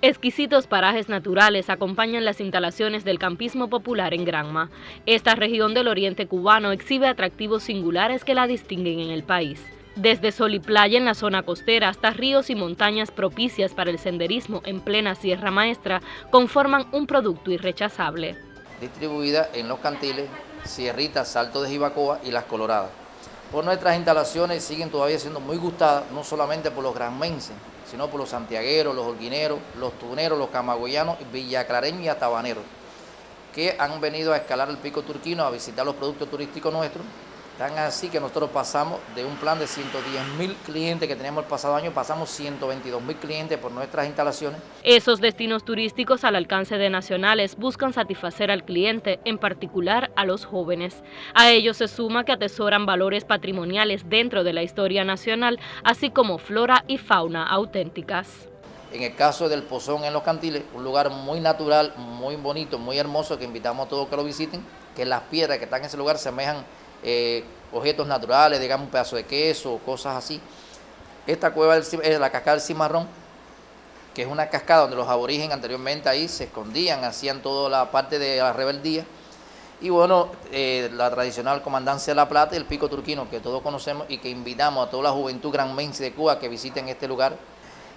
Exquisitos parajes naturales acompañan las instalaciones del campismo popular en Granma. Esta región del oriente cubano exhibe atractivos singulares que la distinguen en el país. Desde sol y playa en la zona costera hasta ríos y montañas propicias para el senderismo en plena Sierra Maestra conforman un producto irrechazable. Distribuida en Los Cantiles, Sierritas, Salto de Jibacoa y Las Coloradas. Por nuestras instalaciones siguen todavía siendo muy gustadas, no solamente por los granmenses, sino por los santiagueros, los holguineros, los tuneros, los camagüeyanos, villaclareños y atabaneros, que han venido a escalar el pico turquino, a visitar los productos turísticos nuestros, Tan así que nosotros pasamos de un plan de 110 mil clientes que teníamos el pasado año, pasamos 122 mil clientes por nuestras instalaciones. Esos destinos turísticos al alcance de nacionales buscan satisfacer al cliente, en particular a los jóvenes. A ellos se suma que atesoran valores patrimoniales dentro de la historia nacional, así como flora y fauna auténticas. En el caso del Pozón en Los Cantiles, un lugar muy natural, muy bonito, muy hermoso, que invitamos a todos que lo visiten, que las piedras que están en ese lugar semejan eh, objetos naturales, digamos un pedazo de queso, cosas así. Esta cueva es la cascada del Cimarrón, que es una cascada donde los aborígenes anteriormente ahí se escondían, hacían toda la parte de la rebeldía. Y bueno, eh, la tradicional Comandancia de la Plata y el Pico Turquino, que todos conocemos y que invitamos a toda la juventud granmense de Cuba que visiten este lugar.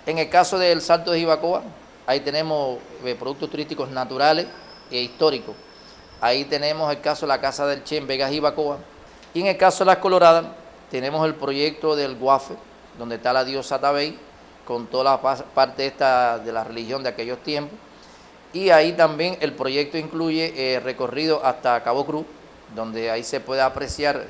En el caso del Salto de Jibacoa, ahí tenemos eh, productos turísticos naturales e históricos. Ahí tenemos el caso de la Casa del Che en Vegas Jibacoa, y en el caso de las Coloradas, tenemos el proyecto del Guafe, donde está la diosa Tabey, con toda la parte esta de la religión de aquellos tiempos. Y ahí también el proyecto incluye eh, recorrido hasta Cabo Cruz, donde ahí se puede apreciar,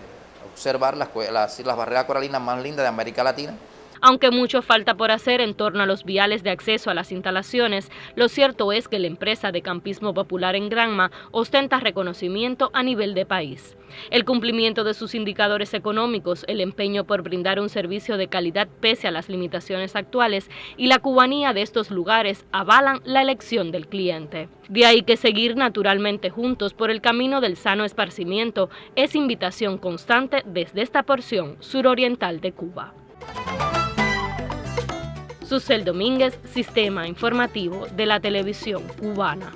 observar las, las, las barreras coralinas más lindas de América Latina. Aunque mucho falta por hacer en torno a los viales de acceso a las instalaciones, lo cierto es que la empresa de campismo popular en Granma ostenta reconocimiento a nivel de país. El cumplimiento de sus indicadores económicos, el empeño por brindar un servicio de calidad pese a las limitaciones actuales y la cubanía de estos lugares avalan la elección del cliente. De ahí que seguir naturalmente juntos por el camino del sano esparcimiento es invitación constante desde esta porción suroriental de Cuba. Susel Domínguez, Sistema Informativo de la Televisión Cubana.